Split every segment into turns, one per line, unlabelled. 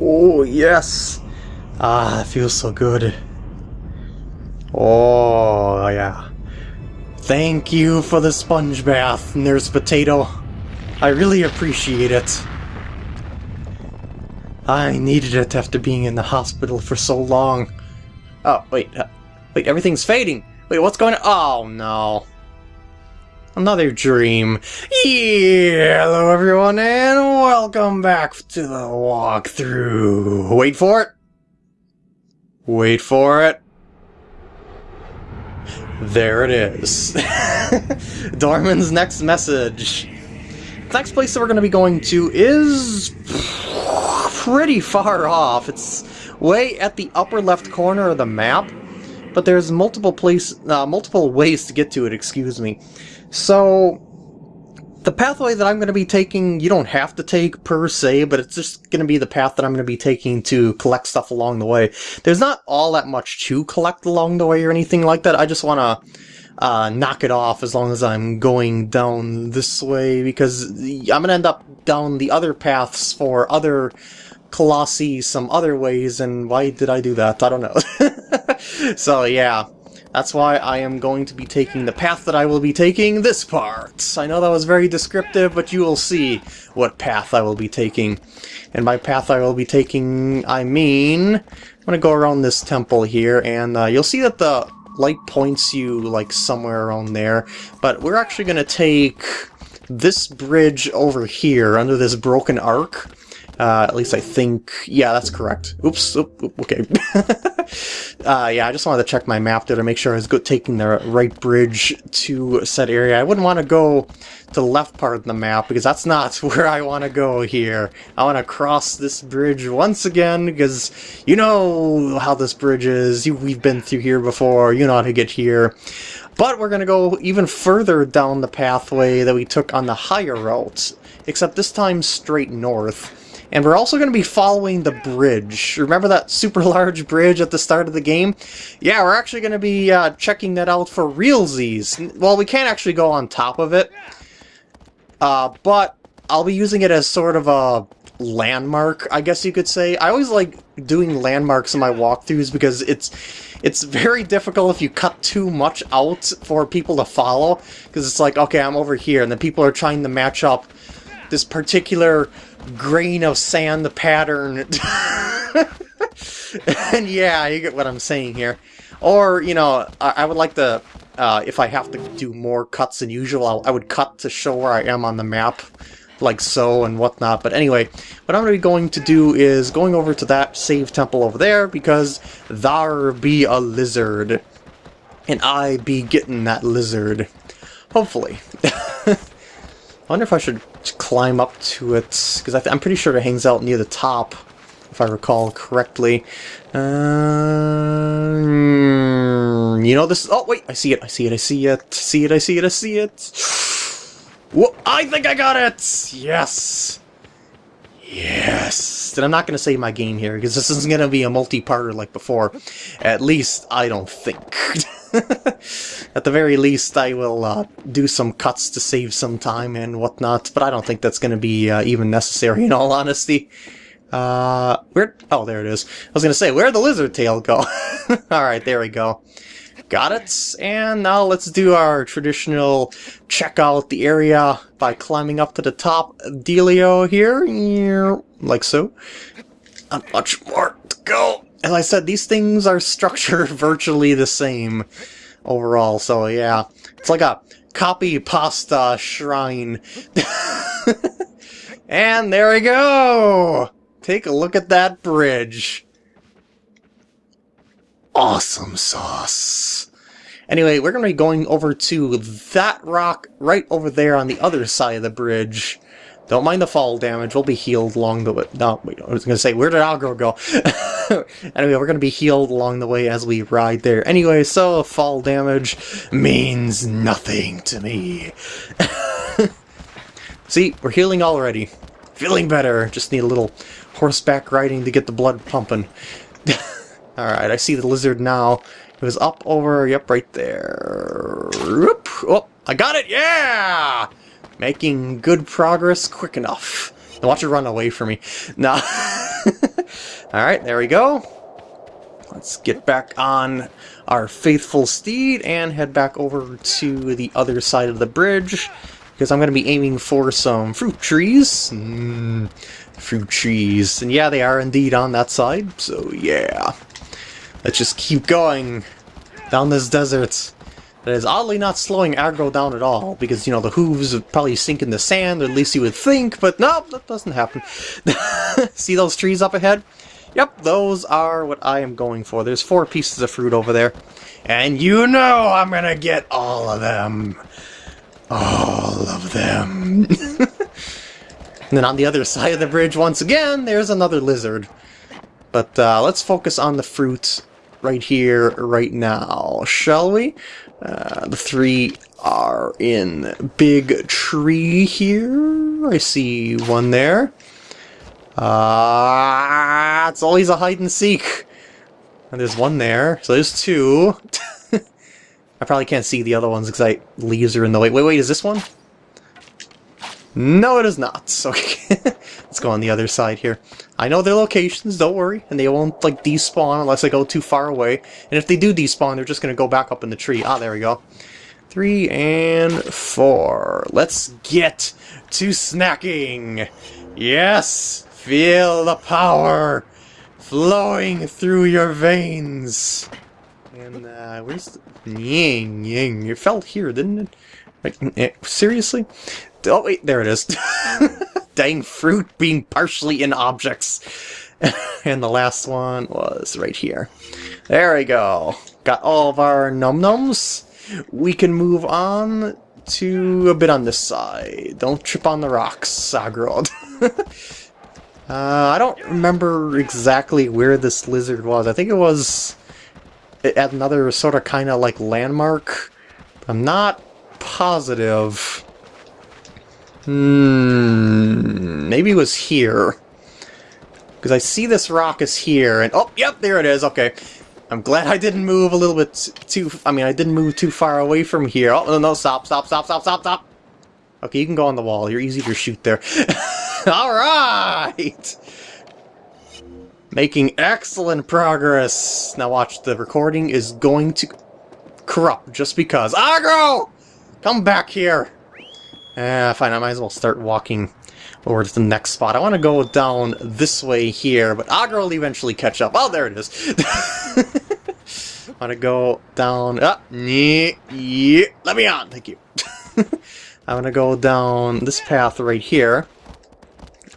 Oh, yes! Ah, it feels so good. Oh, yeah. Thank you for the sponge bath, Nurse Potato. I really appreciate it. I needed it after being in the hospital for so long. Oh, wait. Uh, wait, everything's fading. Wait, what's going on? Oh, no. Another dream. Yeah, hello everyone, and welcome back to the walkthrough. Wait for it. Wait for it. There it is. Dormin's next message. The next place that we're going to be going to is pretty far off. It's way at the upper left corner of the map, but there's multiple place, uh, multiple ways to get to it. Excuse me. So the pathway that I'm going to be taking, you don't have to take per se, but it's just going to be the path that I'm going to be taking to collect stuff along the way. There's not all that much to collect along the way or anything like that. I just want to uh, knock it off as long as I'm going down this way because I'm going to end up down the other paths for other Colossi some other ways, and why did I do that? I don't know. so yeah, that's why I am going to be taking the path that I will be taking this part. I know that was very descriptive, but you will see what path I will be taking. And by path I will be taking, I mean... I'm going to go around this temple here, and uh, you'll see that the light points you, like, somewhere around there. But we're actually going to take this bridge over here, under this broken arc, uh, at least I think, yeah, that's correct. Oops, oop, oop, okay. uh, yeah, I just wanted to check my map there to make sure I was good taking the right bridge to said area. I wouldn't want to go to the left part of the map because that's not where I want to go here. I want to cross this bridge once again because you know how this bridge is. We've been through here before. You know how to get here. But we're going to go even further down the pathway that we took on the higher route, except this time straight north. And we're also going to be following the bridge. Remember that super large bridge at the start of the game? Yeah, we're actually going to be uh, checking that out for realsies. Well, we can't actually go on top of it. Uh, but I'll be using it as sort of a landmark, I guess you could say. I always like doing landmarks in my walkthroughs because it's it's very difficult if you cut too much out for people to follow. Because it's like, okay, I'm over here, and then people are trying to match up this particular grain of sand the pattern. and yeah, you get what I'm saying here. Or, you know, I, I would like to, uh, if I have to do more cuts than usual, I'll, I would cut to show where I am on the map, like so and whatnot. But anyway, what I'm going to be going to do is going over to that save temple over there, because there be a lizard. And I be getting that lizard. Hopefully. I wonder if I should climb up to it, because I'm pretty sure it hangs out near the top, if I recall correctly. Uh, you know this... Oh, wait, I see it, I see it, I see it, see it, I see it, I see it. Whoa, I think I got it! Yes! Yes! And I'm not going to save my game here, because this isn't going to be a multi-parter like before. At least, I don't think. At the very least, I will uh, do some cuts to save some time and whatnot, but I don't think that's going to be uh, even necessary in all honesty. Uh, where? Oh, there it is. I was going to say, where'd the lizard tail go? Alright, there we go. Got it, and now let's do our traditional check out the area by climbing up to the top dealio here, like so. Not much more to go as I said, these things are structured virtually the same overall, so yeah. It's like a copy pasta shrine. and there we go! Take a look at that bridge. Awesome sauce. Anyway, we're going to be going over to that rock right over there on the other side of the bridge. Don't mind the fall damage, we'll be healed along the way. No, wait, I was going to say, where did Agro go? anyway, we're going to be healed along the way as we ride there. Anyway, so fall damage means nothing to me. See, we're healing already. Feeling better. Just need a little horseback riding to get the blood pumping. Alright, I see the lizard now. It was up over, yep, right there. Oh, I got it, yeah! Making good progress quick enough. Now watch it run away from me. Nah. Alright, there we go. Let's get back on our faithful steed and head back over to the other side of the bridge because I'm going to be aiming for some fruit trees. Mm, fruit trees. And yeah, they are indeed on that side, so yeah. Let's just keep going down this desert. That is oddly not slowing Agro down at all, because, you know, the hooves probably sink in the sand, or at least you would think, but no, that doesn't happen. See those trees up ahead? Yep, those are what I am going for. There's four pieces of fruit over there. And you know I'm gonna get all of them. All of them. and then on the other side of the bridge, once again, there's another lizard. But uh, let's focus on the fruit right here, right now, shall we? Uh, the three are in big tree here. I see one there. Ah, uh, it's always a hide and seek. And there's one there, so there's two. I probably can't see the other ones because I leaves are in the way. Wait, wait, is this one? No, it is not. Okay, let's go on the other side here. I know their locations, don't worry, and they won't like despawn unless I go too far away. And if they do despawn, they're just to go back up in the tree. Ah, there we go. Three and four. Let's get to snacking. Yes, Feel the power flowing through your veins. And, uh, where's the... Ying, ying. It fell here, didn't it? Like, eh, seriously? Oh, wait, there it is. Dang fruit being partially in objects. and the last one was right here. There we go. Got all of our num-nums. We can move on to a bit on this side. Don't trip on the rocks, Sagrod. Uh, I don't remember exactly where this lizard was. I think it was at another sort of kind of like landmark. I'm not positive. Hmm, maybe it was here. Because I see this rock is here, and oh, yep, there it is, okay. I'm glad I didn't move a little bit too, I mean, I didn't move too far away from here. Oh, no, no, stop, stop, stop, stop, stop, stop! Okay, you can go on the wall, you're easy to shoot there. Alright! Making excellent progress. Now watch, the recording is going to corrupt just because. Agro! Come back here! Ah, fine, I might as well start walking over to the next spot. I want to go down this way here, but Agro will eventually catch up. Oh, there it is. I want to go down... Ah, yeah, yeah, let me on, thank you. I want to go down this path right here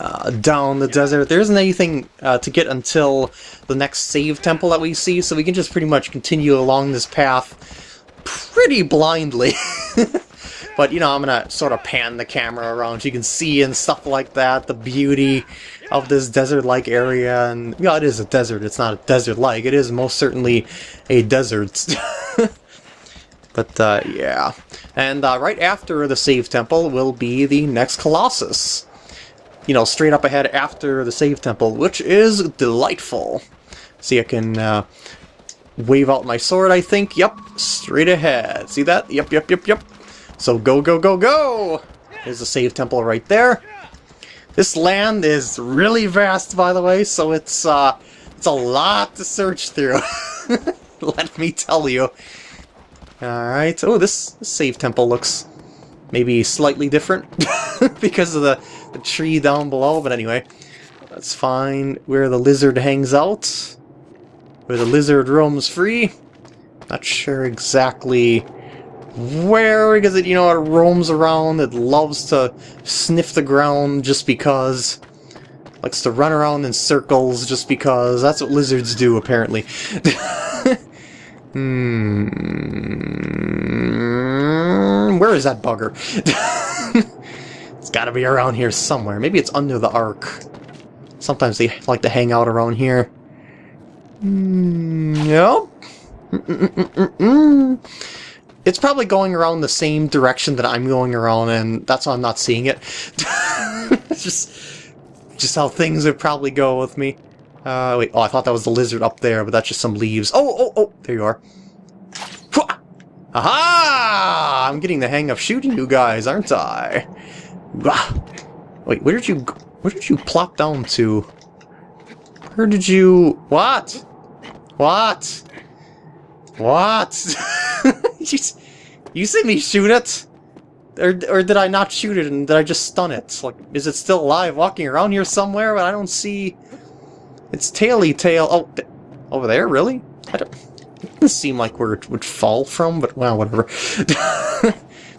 uh, down the desert. There isn't anything uh, to get until the next save temple that we see, so we can just pretty much continue along this path pretty blindly. but, you know, I'm to sort of pan the camera around so you can see and stuff like that, the beauty of this desert-like area. And, yeah, it is a desert. It's not a desert-like. It is most certainly a desert. but, uh, yeah. And uh, right after the save temple will be the next Colossus you know, straight up ahead after the save temple, which is delightful. See, I can uh, wave out my sword, I think. Yep, straight ahead. See that? Yep, yep, yep, yep. So go, go, go, go! There's a save temple right there. This land is really vast, by the way, so it's, uh, it's a lot to search through. Let me tell you. Alright. Oh, this, this save temple looks maybe slightly different because of the the tree down below, but anyway. Let's find Where the lizard hangs out. Where the lizard roams free. Not sure exactly where, because it, you know, it roams around. It loves to sniff the ground just because. Likes to run around in circles just because. That's what lizards do, apparently. hmm. Where is that bugger? It's gotta be around here somewhere. Maybe it's under the ark. Sometimes they like to hang out around here. Mm, yep. It's probably going around the same direction that I'm going around, and that's why I'm not seeing it. just, just how things would probably go with me. Uh, wait, oh, I thought that was the lizard up there, but that's just some leaves. Oh, oh, oh, there you are. Aha! I'm getting the hang of shooting you guys, aren't I? Wait, where did you where did you plop down to? Where did you... What? What? What? you, see me shoot it? Or, or did I not shoot it and did I just stun it? Like, is it still alive walking around here somewhere? But I don't see... Its taily tail... Oh, over there? Really? I don't... It doesn't seem like where it would fall from, but well, whatever.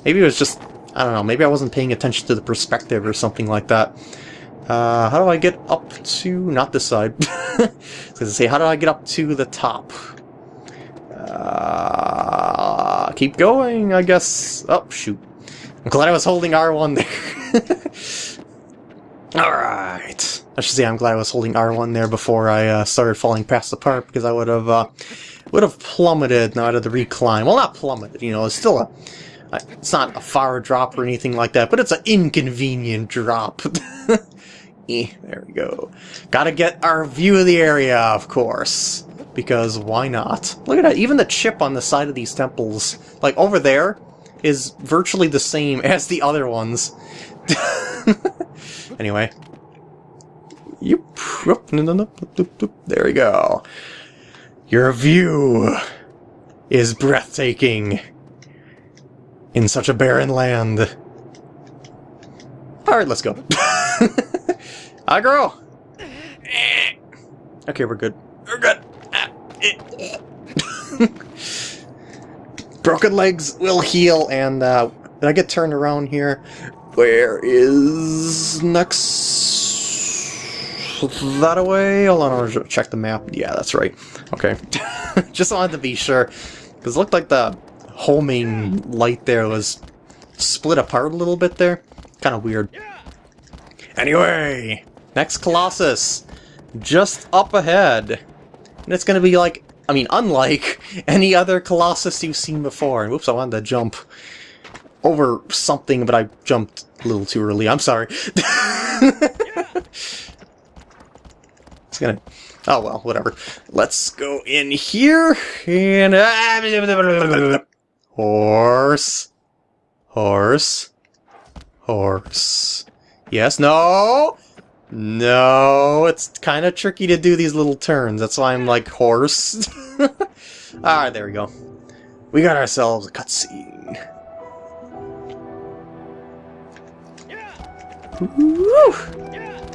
maybe it was just... I don't know, maybe I wasn't paying attention to the perspective or something like that. Uh, how do I get up to... not this side. I was gonna say, how do I get up to the top? Uh, keep going, I guess. Oh, shoot. I'm glad I was holding R1 there. Alright. I should say I'm glad I was holding R1 there before I uh, started falling past the part, because I would have uh, would have plummeted out of the recline. Well, not plummeted, you know, it's still a... It's not a far drop or anything like that, but it's an inconvenient drop. eh, there we go. Gotta get our view of the area, of course because why not? Look at that, even the chip on the side of these temples, like over there, is virtually the same as the other ones. anyway. You there we go. Your view is breathtaking in such a barren land. Alright, let's go. Agro! Eh. Okay, we're good. We're good. Broken legs will heal, and uh, did I get turned around here? Where is next? That away? Hold on, check the map. Yeah, that's right. Okay. Just wanted to be sure. Because it looked like the homing light there was split apart a little bit there. Kind of weird. Anyway, next Colossus. Just up ahead. And it's going to be like, I mean, unlike any other Colossus you've seen before. And whoops, I wanted to jump over something, but I jumped a little too early. I'm sorry. it's gonna... Oh well, whatever. Let's go in here, and... Horse. Horse. Horse. Yes, no! No, it's kind of tricky to do these little turns. That's why I'm like horse. Alright, ah, there we go. We got ourselves a cutscene.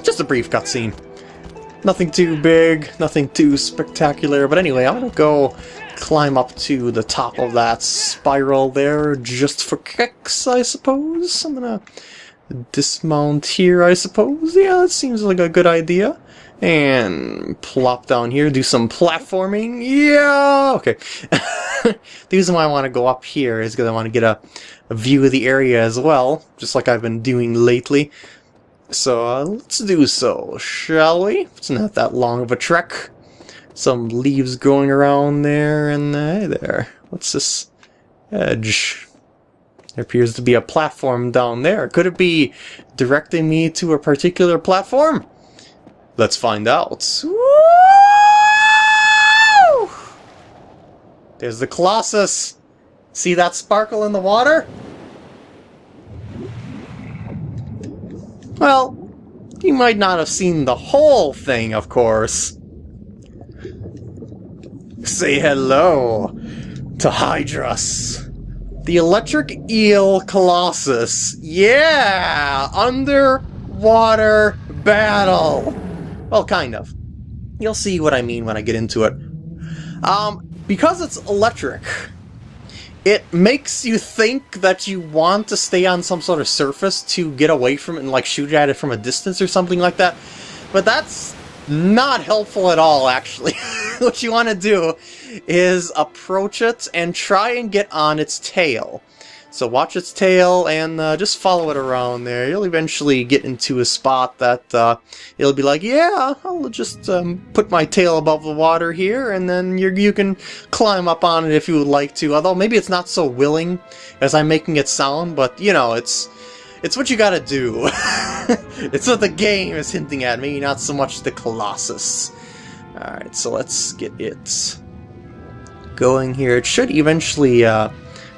Just a brief cutscene. Nothing too big, nothing too spectacular, but anyway, I'm gonna go climb up to the top of that spiral there just for kicks, I suppose. I'm gonna dismount here, I suppose. Yeah, that seems like a good idea. And plop down here, do some platforming. Yeah! Okay. the reason why I want to go up here is because I want to get a, a, view of the area as well, just like I've been doing lately. So uh, let's do so, shall we? It's not that long of a trek. Some leaves going around there, and uh, hey there. What's this edge? There appears to be a platform down there. Could it be directing me to a particular platform? Let's find out. Woo! There's the Colossus. See that sparkle in the water? Well, you might not have seen the whole thing, of course. Say hello to Hydrus. The Electric Eel Colossus. Yeah! Underwater battle! Well, kind of. You'll see what I mean when I get into it. Um, because it's electric, it makes you think that you want to stay on some sort of surface to get away from it and like shoot at it from a distance or something like that. But that's not helpful at all, actually. what you want to do is approach it and try and get on its tail. So watch its tail and uh, just follow it around there. You'll eventually get into a spot that uh, it'll be like, yeah, I'll just um, put my tail above the water here, and then you you can climb up on it if you would like to. Although maybe it's not so willing as I'm making it sound, but you know, it's it's what you gotta do. it's what the game is hinting at, me, not so much the Colossus. Alright, so let's get it going here. It should eventually uh,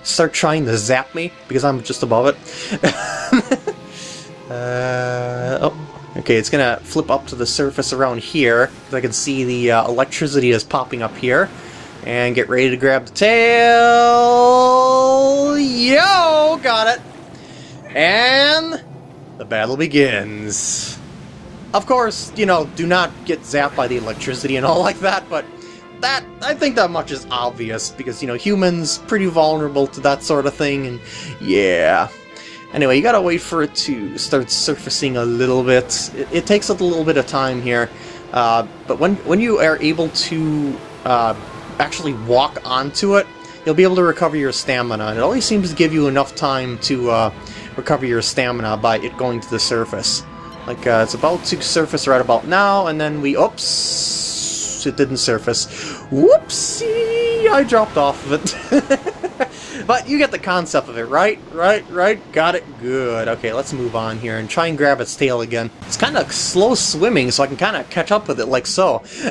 start trying to zap me, because I'm just above it. uh, oh, Okay, it's gonna flip up to the surface around here. I can see the uh, electricity is popping up here. And get ready to grab the tail. Yo! Got it! And the battle begins. Of course, you know, do not get zapped by the electricity and all like that, but that, I think that much is obvious, because, you know, humans, pretty vulnerable to that sort of thing, and yeah. Anyway, you gotta wait for it to start surfacing a little bit. It, it takes a little bit of time here, uh, but when, when you are able to uh, actually walk onto it, you'll be able to recover your stamina, and it only seems to give you enough time to uh, recover your stamina by it going to the surface. Like, uh, it's about to surface right about now, and then we... Oops! It didn't surface. Whoopsie! I dropped off of it. but you get the concept of it, right? Right, right? Got it? Good. Okay, let's move on here and try and grab its tail again. It's kind of slow swimming, so I can kind of catch up with it like so.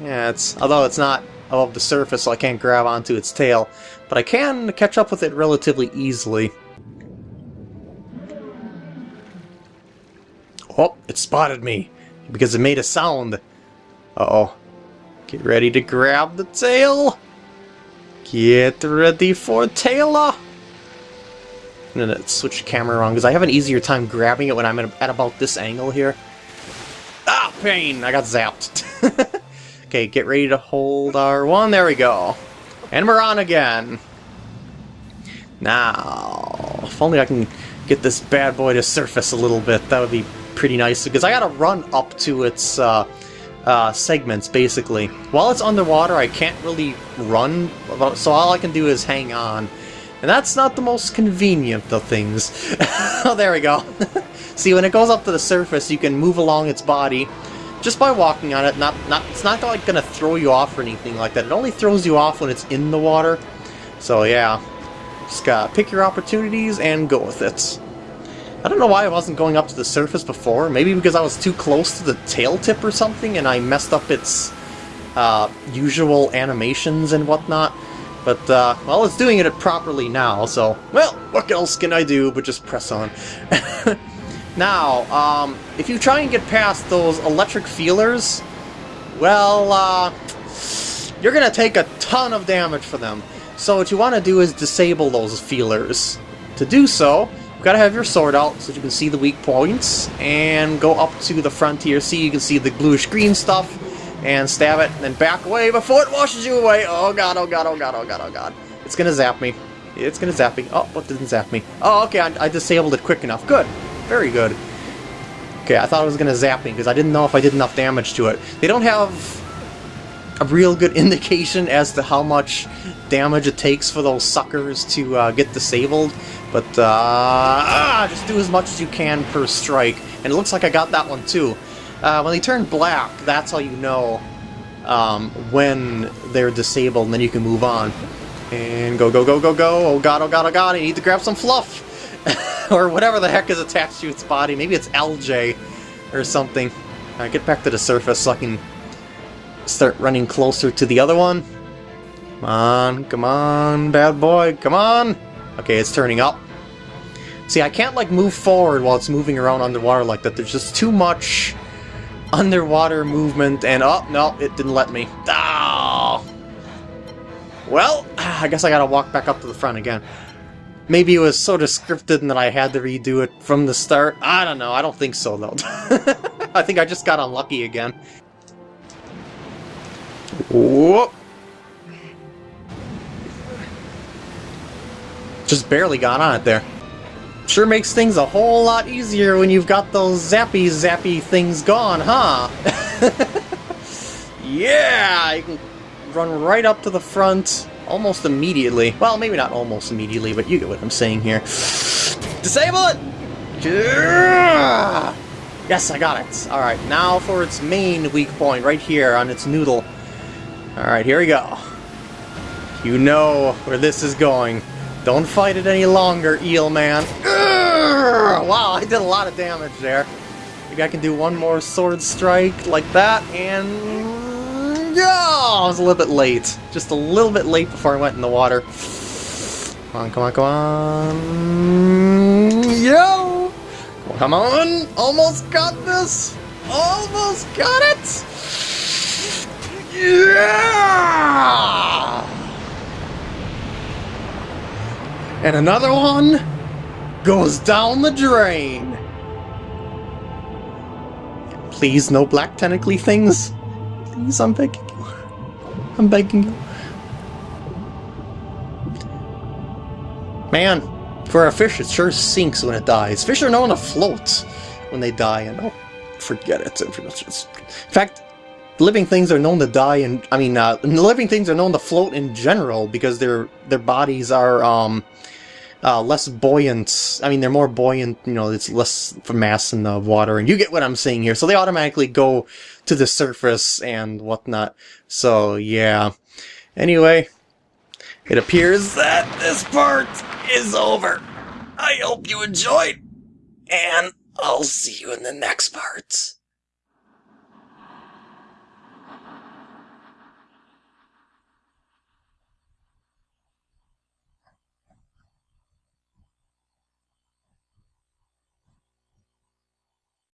yeah, it's... Although it's not above the surface, so I can't grab onto its tail. But I can catch up with it relatively easily. Oh, it spotted me because it made a sound. Uh-oh. Get ready to grab the tail. Get ready for Taylor. I'm gonna switch the camera around because I have an easier time grabbing it when I'm at about this angle here. Ah, pain! I got zapped. okay, get ready to hold our one. There we go. And we're on again. Now, if only I can get this bad boy to surface a little bit, that would be pretty nice, because I gotta run up to its uh, uh, segments, basically. While it's underwater, I can't really run, so all I can do is hang on. And that's not the most convenient of things. oh, there we go. See, when it goes up to the surface, you can move along its body just by walking on it. Not, not, it's not like gonna throw you off or anything like that. It only throws you off when it's in the water. So yeah, just gotta pick your opportunities and go with it. I don't know why I wasn't going up to the surface before. Maybe because I was too close to the tail tip or something and I messed up its uh, usual animations and whatnot. But, uh, well, it's doing it properly now, so, well, what else can I do but just press on. now, um, if you try and get past those electric feelers, well, uh, you're gonna take a ton of damage for them. So what you want to do is disable those feelers. To do so, got to have your sword out so you can see the weak points, and go up to the frontier See, you can see the bluish green stuff, and stab it, and then back away before it washes you away. Oh god, oh god, oh god, oh god, oh god. It's gonna zap me. It's gonna zap me. Oh, what didn't zap me? Oh, okay, I, I disabled it quick enough. Good. Very good. Okay, I thought it was gonna zap me, because I didn't know if I did enough damage to it. They don't have a real good indication as to how much damage it takes for those suckers to uh, get disabled. But, uh, ah, just do as much as you can per strike. And it looks like I got that one too. Uh, when they turn black, that's how you know um, when they're disabled, and then you can move on. And go, go, go, go, go. Oh god, oh god, oh god, I need to grab some fluff! or whatever the heck is attached to its body. Maybe it's LJ or something. Get back to the surface so I can start running closer to the other one. Come on, come on, bad boy, come on! Okay, it's turning up. See, I can't, like, move forward while it's moving around underwater like that. There's just too much underwater movement, and... Oh, no, it didn't let me. Oh! Well, I guess I gotta walk back up to the front again. Maybe it was so scripted and that I had to redo it from the start. I don't know. I don't think so, though. I think I just got unlucky again. Whoop! Just barely got on it there. Sure makes things a whole lot easier when you've got those zappy zappy things gone, huh? yeah! You can run right up to the front almost immediately. Well, maybe not almost immediately, but you get what I'm saying here. Disable it! Yes, I got it. Alright, now for its main weak point, right here on its noodle. Alright, here we go. You know where this is going. Don't fight it any longer, Eel Man. Urgh! Wow, I did a lot of damage there. Maybe I can do one more sword strike like that, and... Yeah, I was a little bit late. Just a little bit late before I went in the water. Come on, come on, come on. Yo! Come Come on! Almost got this! Almost got it! Yeah! And another one goes down the drain. Please, no black tentacly things. Please, I'm begging you. I'm begging you. Man, for a fish, it sure sinks when it dies. Fish are known to float when they die, and oh, forget it. In fact, living things are known to die, and I mean, uh, living things are known to float in general because their their bodies are um, uh, less buoyant. I mean, they're more buoyant. You know, it's less mass in the water, and you get what I'm saying here. So they automatically go to the surface and whatnot. So yeah. Anyway, it appears that this part is over. I hope you enjoyed, and I'll see you in the next part.